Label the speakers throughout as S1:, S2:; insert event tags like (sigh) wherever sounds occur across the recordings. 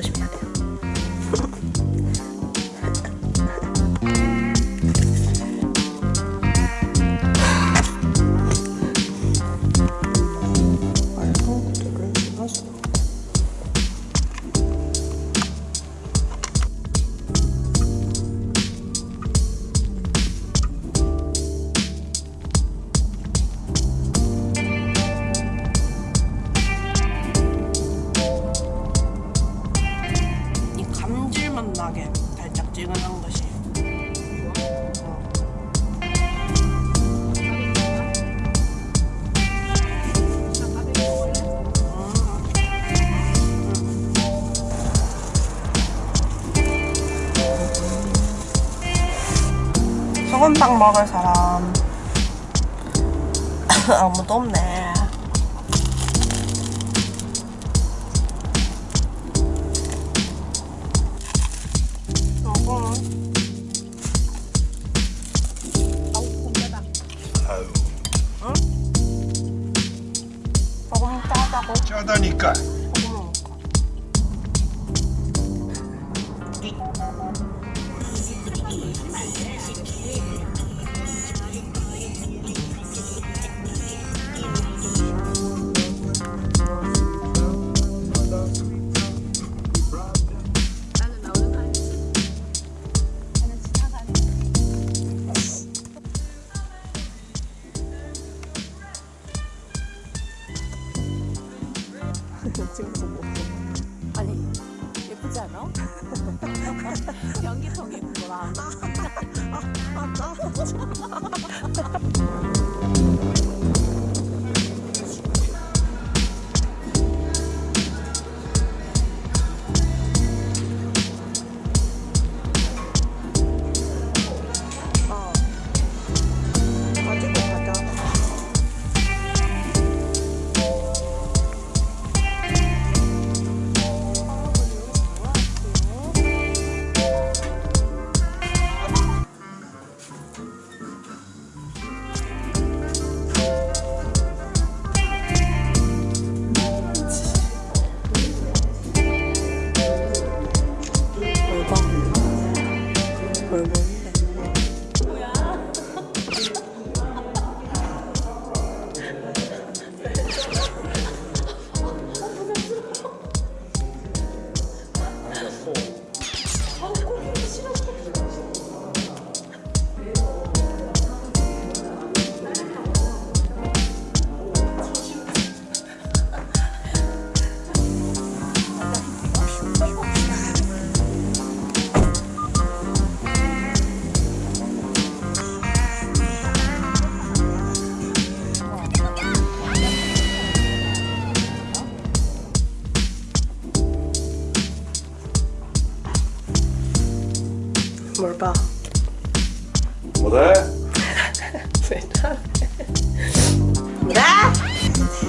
S1: 있습니다 달짝지근한 것이 어. 소금빵 먹을 사람 (laughs) 아무도 없네 소금 짜다고
S2: 짜
S1: 찍어서 먹고
S3: 아니 예쁘지 않아? (laughs) 연기통이 뭐라 (laughs)
S1: 왜 (laughs)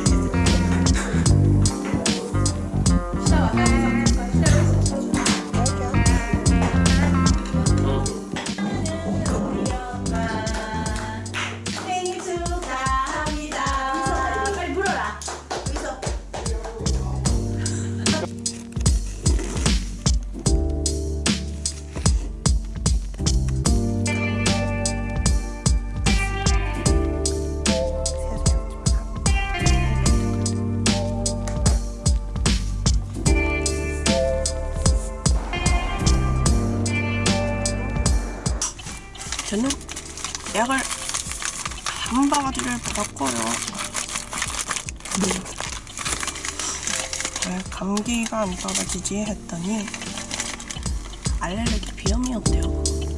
S1: 약을 한 바가지를 받았고요. 왜 감기가 안 떨어지지 했더니 알레르기 비염이었대요.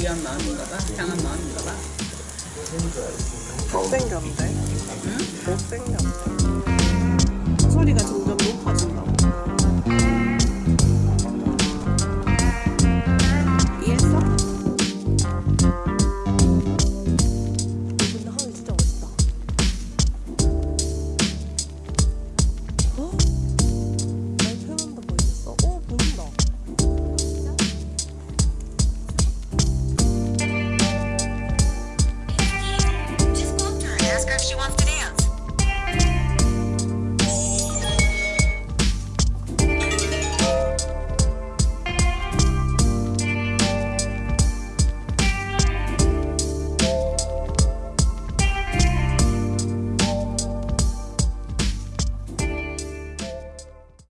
S4: 위한 마음인가 봐. 향한 마음인가 봐.
S1: 못생겼는데? 응? 못생겼는데. 소리가 점점.